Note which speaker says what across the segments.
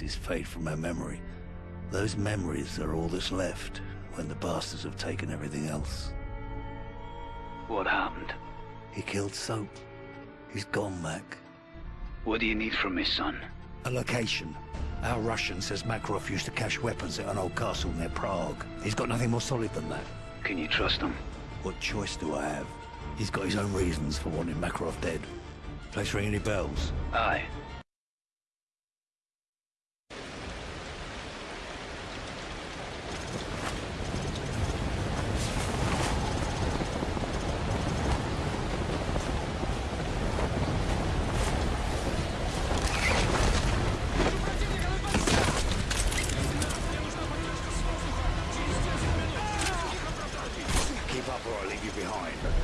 Speaker 1: faces fade from our memory. Those memories are all that's left when the bastards have taken everything else.
Speaker 2: What happened?
Speaker 1: He killed Soap. He's gone, Mac.
Speaker 2: What do you need from me, son?
Speaker 1: A location. Our Russian says Makarov used to cache weapons at an old castle near Prague. He's got nothing more solid than that.
Speaker 2: Can you trust him?
Speaker 1: What choice do I have? He's got his own reasons for wanting Makarov dead. Place ring any bells?
Speaker 2: Aye.
Speaker 1: Behind.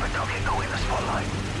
Speaker 3: But don't get caught in the spotlight.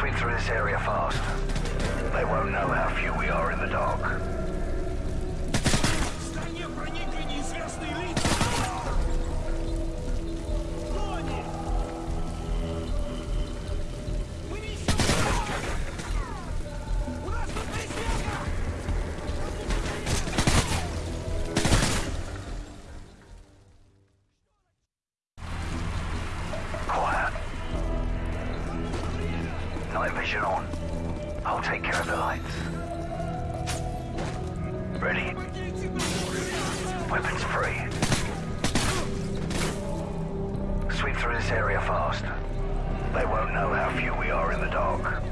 Speaker 1: sweep through this area fast. They won't know how few we are in the dark. area fast. They won't know how few we are in the dark.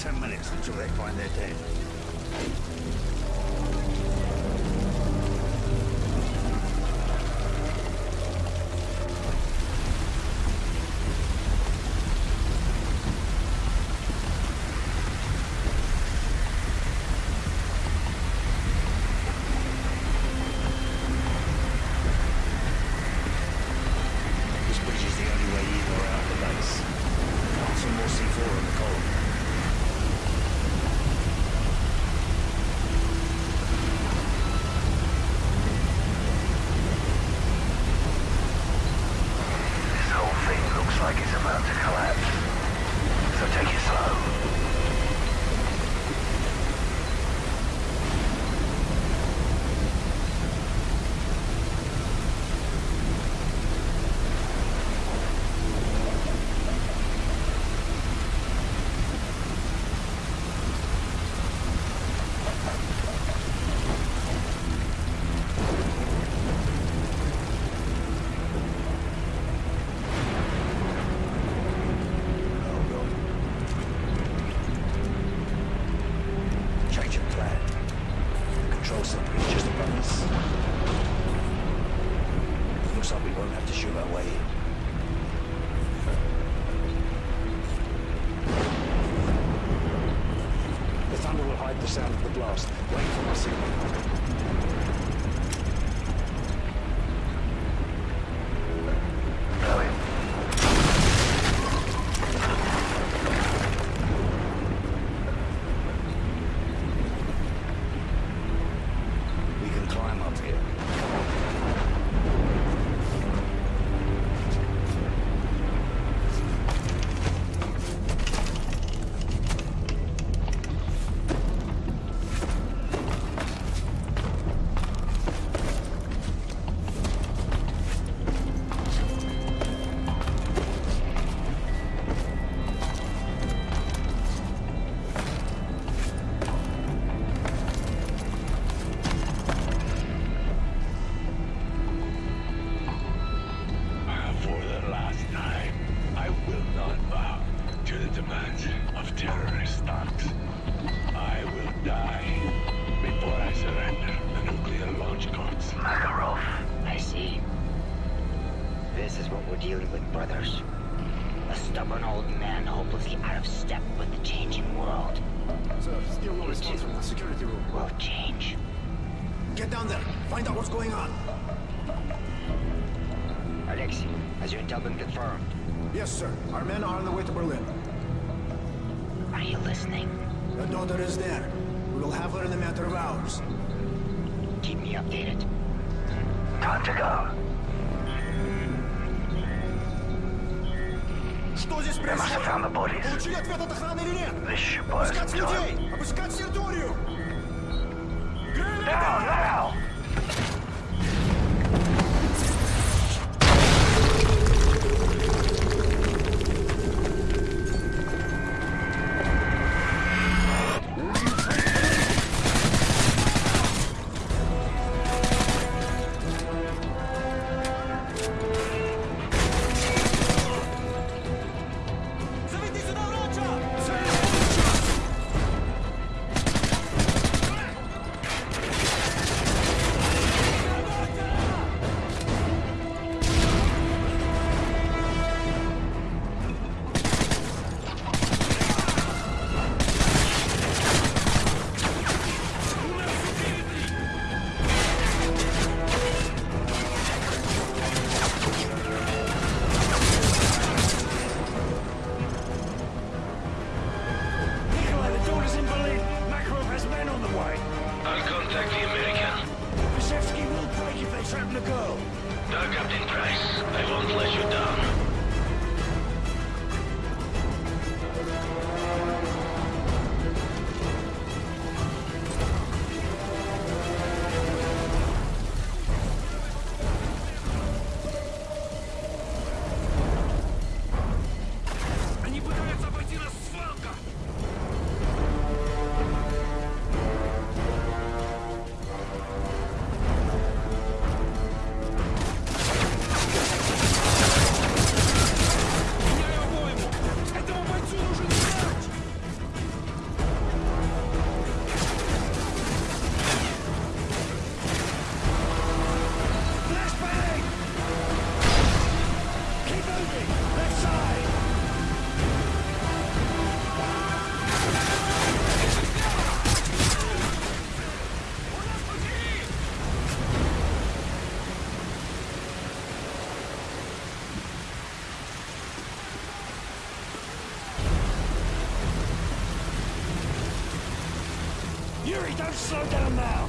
Speaker 1: ten minutes until they find their dead. hide the sound of the blast. Wait for my signal.
Speaker 4: Evelyn. Are
Speaker 5: you listening?
Speaker 4: Her daughter is there. We will have her in a matter of hours.
Speaker 5: Keep me updated.
Speaker 3: Time to go.
Speaker 4: Что здесь
Speaker 3: происходит?
Speaker 4: Получили the от охраны или нет? Обыскать людей! Обыскать территорию!
Speaker 3: Down, now!
Speaker 1: Don't slow!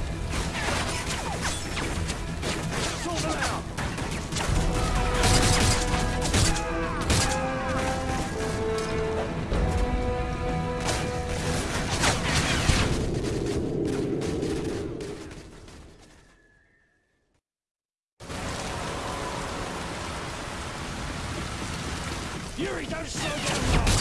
Speaker 1: Yuri, don't slow down now!